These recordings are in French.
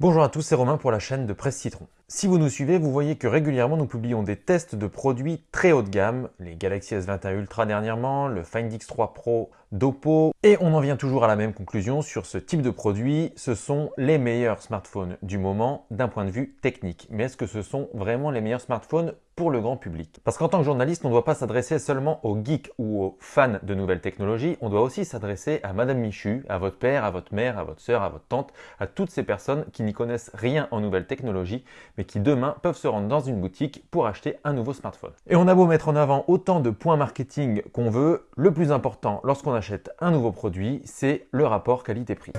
Bonjour à tous, c'est Romain pour la chaîne de Presse Citron. Si vous nous suivez, vous voyez que régulièrement nous publions des tests de produits très haut de gamme, les Galaxy S21 Ultra dernièrement, le Find X3 Pro d'Oppo, et on en vient toujours à la même conclusion sur ce type de produit, ce sont les meilleurs smartphones du moment d'un point de vue technique. Mais est-ce que ce sont vraiment les meilleurs smartphones pour le grand public? Parce qu'en tant que journaliste, on ne doit pas s'adresser seulement aux geeks ou aux fans de nouvelles technologies, on doit aussi s'adresser à Madame Michu, à votre père, à votre mère, à votre soeur, à votre tante, à toutes ces personnes qui n'y connaissent rien en nouvelles technologies, mais qui demain peuvent se rendre dans une boutique pour acheter un nouveau smartphone. Et on a beau mettre en avant autant de points marketing qu'on veut, le plus important lorsqu'on achète un nouveau produit, c'est le rapport qualité-prix.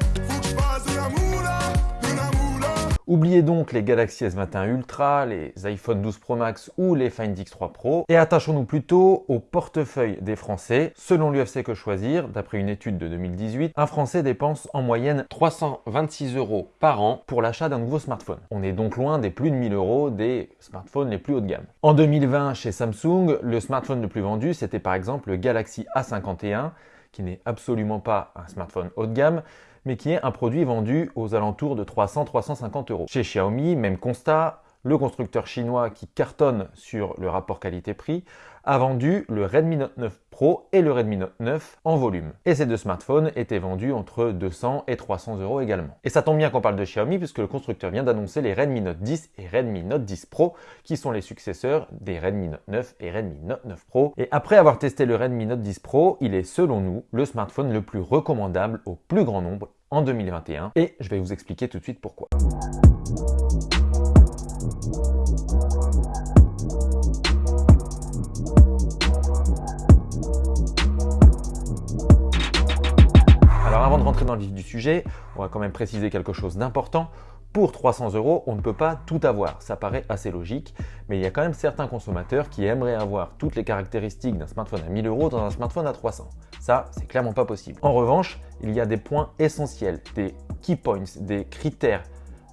Oubliez donc les Galaxy S21 Ultra, les iPhone 12 Pro Max ou les Find X3 Pro et attachons-nous plutôt au portefeuille des Français. Selon l'UFC Que Choisir, d'après une étude de 2018, un Français dépense en moyenne 326 euros par an pour l'achat d'un nouveau smartphone. On est donc loin des plus de 1000 euros des smartphones les plus haut de gamme. En 2020, chez Samsung, le smartphone le plus vendu, c'était par exemple le Galaxy A51, qui n'est absolument pas un smartphone haut de gamme, mais qui est un produit vendu aux alentours de 300-350 euros. Chez Xiaomi, même constat, le constructeur chinois qui cartonne sur le rapport qualité-prix a vendu le Redmi Note 9 Pro et le Redmi Note 9 en volume. Et ces deux smartphones étaient vendus entre 200 et 300 euros également. Et ça tombe bien qu'on parle de Xiaomi puisque le constructeur vient d'annoncer les Redmi Note 10 et Redmi Note 10 Pro qui sont les successeurs des Redmi Note 9 et Redmi Note 9 Pro. Et après avoir testé le Redmi Note 10 Pro, il est selon nous le smartphone le plus recommandable au plus grand nombre en 2021 et je vais vous expliquer tout de suite pourquoi. Rentrer dans le vif du sujet, on va quand même préciser quelque chose d'important. Pour 300 euros, on ne peut pas tout avoir. Ça paraît assez logique, mais il y a quand même certains consommateurs qui aimeraient avoir toutes les caractéristiques d'un smartphone à 1000 euros dans un smartphone à 300. Ça, c'est clairement pas possible. En revanche, il y a des points essentiels, des key points, des critères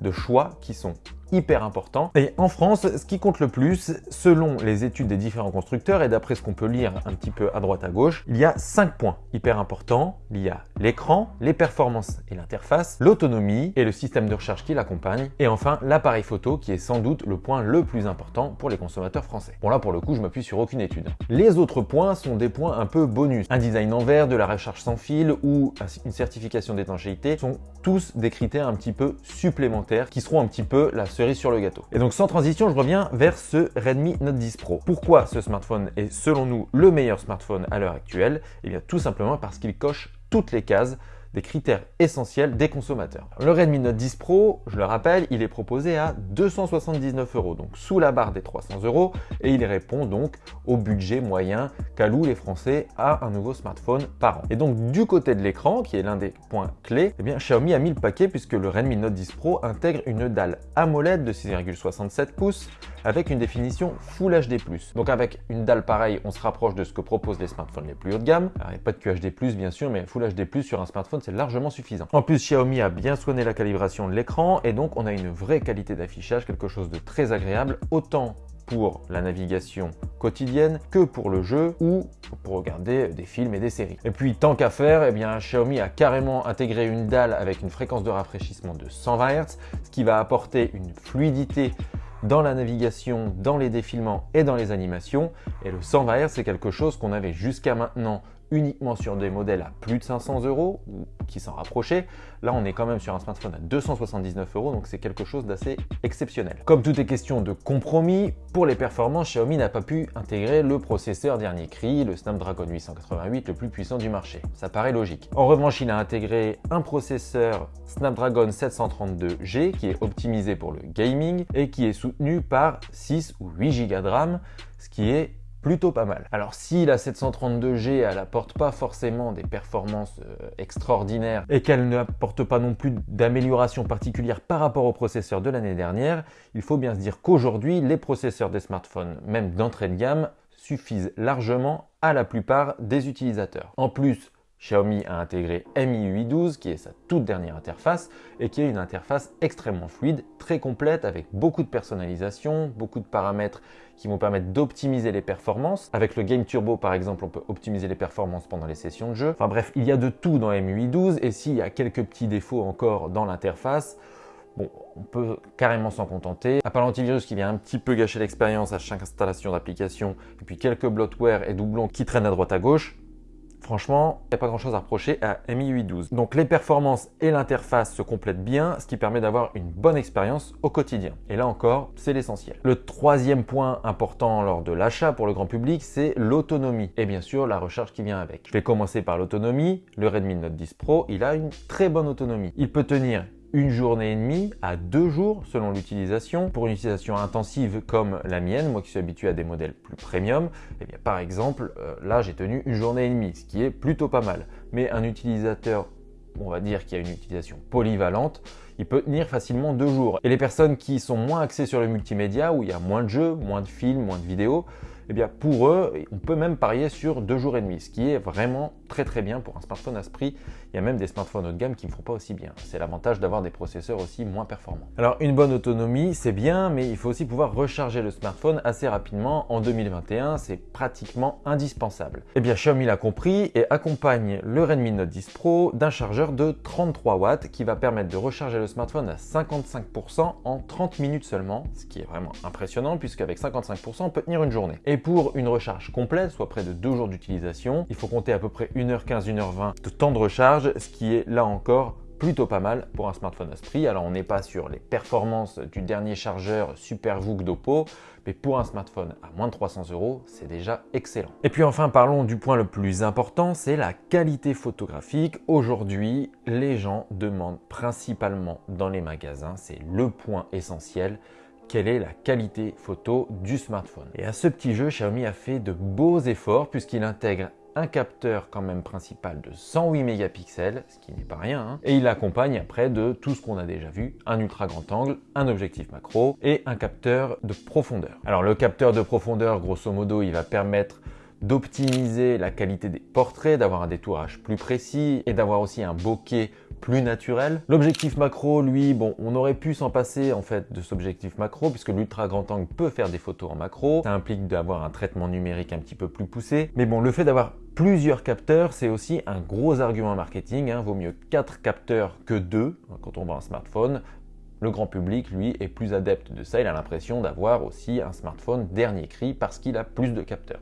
de choix qui sont hyper important. Et en France, ce qui compte le plus, selon les études des différents constructeurs et d'après ce qu'on peut lire un petit peu à droite à gauche, il y a 5 points hyper importants. Il y a l'écran, les performances et l'interface, l'autonomie et le système de recharge qui l'accompagne, et enfin l'appareil photo qui est sans doute le point le plus important pour les consommateurs français. Bon là pour le coup, je m'appuie sur aucune étude. Les autres points sont des points un peu bonus. Un design en verre, de la recharge sans fil ou une certification d'étanchéité sont tous des critères un petit peu supplémentaires qui seront un petit peu la sur le gâteau. Et donc sans transition, je reviens vers ce Redmi Note 10 Pro. Pourquoi ce smartphone est selon nous le meilleur smartphone à l'heure actuelle? Eh bien tout simplement parce qu'il coche toutes les cases critères essentiels des consommateurs. Le Redmi Note 10 Pro, je le rappelle, il est proposé à 279 euros, donc sous la barre des 300 euros, et il répond donc au budget moyen qu'allouent les Français à un nouveau smartphone par an. Et donc du côté de l'écran, qui est l'un des points clés, eh bien Xiaomi a mis le paquet puisque le Redmi Note 10 Pro intègre une dalle AMOLED de 6,67 pouces avec une définition Full HD+. Donc avec une dalle pareille, on se rapproche de ce que proposent les smartphones les plus haut de gamme. Il n'y a pas de QHD+, bien sûr, mais Full HD+, sur un smartphone, c'est largement suffisant. En plus, Xiaomi a bien soigné la calibration de l'écran et donc on a une vraie qualité d'affichage, quelque chose de très agréable, autant pour la navigation quotidienne que pour le jeu ou pour regarder des films et des séries. Et puis tant qu'à faire, eh bien Xiaomi a carrément intégré une dalle avec une fréquence de rafraîchissement de 120 Hz, ce qui va apporter une fluidité dans la navigation, dans les défilements et dans les animations. Et le 120 Hz, c'est quelque chose qu'on avait jusqu'à maintenant uniquement sur des modèles à plus de 500 euros ou qui s'en rapprochaient. Là, on est quand même sur un smartphone à 279 euros, donc c'est quelque chose d'assez exceptionnel. Comme tout est question de compromis, pour les performances, Xiaomi n'a pas pu intégrer le processeur dernier cri, le Snapdragon 888, le plus puissant du marché. Ça paraît logique. En revanche, il a intégré un processeur Snapdragon 732G qui est optimisé pour le gaming et qui est soutenu par 6 ou 8 Go de RAM, ce qui est plutôt pas mal. Alors si la 732G elle apporte pas forcément des performances euh, extraordinaires et qu'elle n'apporte pas non plus d'amélioration particulière par rapport au processeur de l'année dernière, il faut bien se dire qu'aujourd'hui les processeurs des smartphones, même d'entrée de gamme, suffisent largement à la plupart des utilisateurs. En plus, Xiaomi a intégré Mi 812 qui est sa toute dernière interface et qui est une interface extrêmement fluide, très complète avec beaucoup de personnalisation, beaucoup de paramètres qui vont permettre d'optimiser les performances. Avec le Game Turbo par exemple, on peut optimiser les performances pendant les sessions de jeu. Enfin bref, il y a de tout dans Mi 812 et s'il y a quelques petits défauts encore dans l'interface, on peut carrément s'en contenter. À part l'antivirus qui vient un petit peu gâcher l'expérience à chaque installation d'application, et puis quelques bloatware et doublons qui traînent à droite à gauche, Franchement, il n'y a pas grand chose à reprocher à Mi 812. Donc les performances et l'interface se complètent bien, ce qui permet d'avoir une bonne expérience au quotidien. Et là encore, c'est l'essentiel. Le troisième point important lors de l'achat pour le grand public, c'est l'autonomie. Et bien sûr, la recharge qui vient avec. Je vais commencer par l'autonomie. Le Redmi Note 10 Pro, il a une très bonne autonomie. Il peut tenir une journée et demie à deux jours selon l'utilisation. Pour une utilisation intensive comme la mienne, moi qui suis habitué à des modèles plus premium, eh par exemple, euh, là j'ai tenu une journée et demie, ce qui est plutôt pas mal. Mais un utilisateur, on va dire qui a une utilisation polyvalente, il peut tenir facilement deux jours. Et les personnes qui sont moins axées sur le multimédia, où il y a moins de jeux, moins de films, moins de vidéos, eh bien pour eux, on peut même parier sur deux jours et demi, ce qui est vraiment très très bien pour un smartphone à ce prix. Il y a même des smartphones haut de gamme qui ne font pas aussi bien. C'est l'avantage d'avoir des processeurs aussi moins performants. Alors une bonne autonomie, c'est bien, mais il faut aussi pouvoir recharger le smartphone assez rapidement. En 2021, c'est pratiquement indispensable. Eh bien Xiaomi l'a compris et accompagne le Redmi Note 10 Pro d'un chargeur de 33 watts qui va permettre de recharger le smartphone à 55% en 30 minutes seulement, ce qui est vraiment impressionnant puisqu'avec 55%, on peut tenir une journée. Pour une recharge complète, soit près de 2 jours d'utilisation, il faut compter à peu près 1h15, 1h20 de temps de recharge, ce qui est là encore plutôt pas mal pour un smartphone à ce prix. Alors on n'est pas sur les performances du dernier chargeur SuperVOOC d'Oppo, mais pour un smartphone à moins de 300 euros, c'est déjà excellent. Et puis enfin, parlons du point le plus important, c'est la qualité photographique. Aujourd'hui, les gens demandent principalement dans les magasins, c'est le point essentiel, quelle est la qualité photo du smartphone. Et à ce petit jeu, Xiaomi a fait de beaux efforts puisqu'il intègre un capteur quand même principal de 108 mégapixels, ce qui n'est pas rien, hein. et il accompagne après de tout ce qu'on a déjà vu, un ultra grand angle, un objectif macro et un capteur de profondeur. Alors le capteur de profondeur, grosso modo, il va permettre d'optimiser la qualité des portraits, d'avoir un détourage plus précis et d'avoir aussi un bokeh plus naturel. L'objectif macro, lui, bon, on aurait pu s'en passer en fait de cet objectif macro puisque l'ultra grand angle peut faire des photos en macro. Ça implique d'avoir un traitement numérique un petit peu plus poussé. Mais bon, le fait d'avoir plusieurs capteurs, c'est aussi un gros argument marketing. Hein. Vaut mieux 4 capteurs que 2 hein, quand on voit un smartphone. Le grand public, lui, est plus adepte de ça. Il a l'impression d'avoir aussi un smartphone dernier cri parce qu'il a plus de capteurs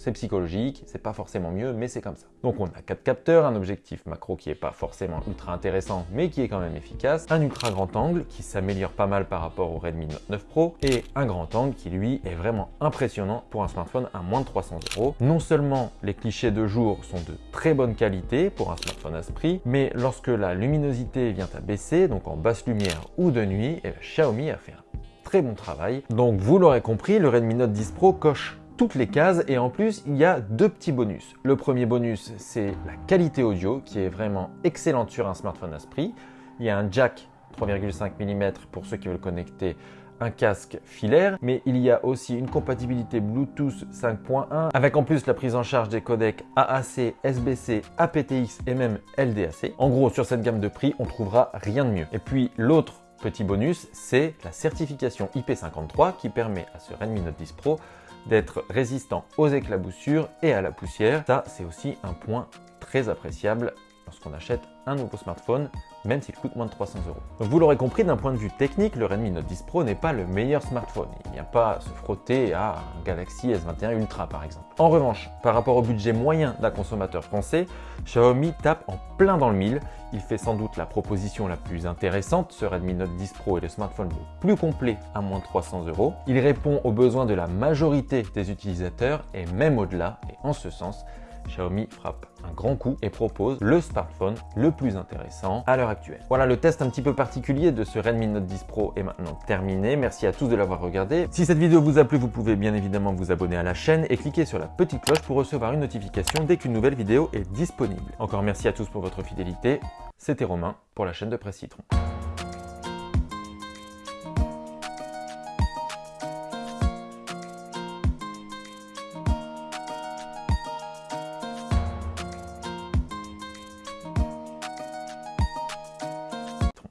c'est psychologique, c'est pas forcément mieux, mais c'est comme ça. Donc on a quatre capteurs, un objectif macro qui est pas forcément ultra intéressant, mais qui est quand même efficace, un ultra grand angle qui s'améliore pas mal par rapport au Redmi Note 9 Pro, et un grand angle qui lui est vraiment impressionnant pour un smartphone à moins de 300 euros. Non seulement les clichés de jour sont de très bonne qualité pour un smartphone à ce prix, mais lorsque la luminosité vient à baisser, donc en basse lumière ou de nuit, eh ben, Xiaomi a fait un très bon travail. Donc vous l'aurez compris, le Redmi Note 10 Pro coche toutes les cases et en plus il y a deux petits bonus. Le premier bonus c'est la qualité audio qui est vraiment excellente sur un smartphone à ce prix. Il y a un jack 3,5 mm pour ceux qui veulent connecter un casque filaire, mais il y a aussi une compatibilité Bluetooth 5.1 avec en plus la prise en charge des codecs AAC, SBC, aptX et même LDAC. En gros, sur cette gamme de prix, on trouvera rien de mieux. Et puis l'autre petit bonus, c'est la certification IP53 qui permet à ce Redmi Note 10 Pro d'être résistant aux éclaboussures et à la poussière. Ça, c'est aussi un point très appréciable lorsqu'on achète un nouveau smartphone même s'il coûte moins de 300 euros. vous l'aurez compris, d'un point de vue technique, le Redmi Note 10 Pro n'est pas le meilleur smartphone. Il n'y a pas à se frotter à un Galaxy S21 Ultra par exemple. En revanche, par rapport au budget moyen d'un consommateur français, Xiaomi tape en plein dans le mille. Il fait sans doute la proposition la plus intéressante, ce Redmi Note 10 Pro est le smartphone le plus complet à moins de 300 euros. Il répond aux besoins de la majorité des utilisateurs et même au-delà, et en ce sens, Xiaomi frappe un grand coup et propose le smartphone le plus intéressant à l'heure actuelle. Voilà, le test un petit peu particulier de ce Redmi Note 10 Pro est maintenant terminé. Merci à tous de l'avoir regardé. Si cette vidéo vous a plu, vous pouvez bien évidemment vous abonner à la chaîne et cliquer sur la petite cloche pour recevoir une notification dès qu'une nouvelle vidéo est disponible. Encore merci à tous pour votre fidélité. C'était Romain pour la chaîne de Presse Citron.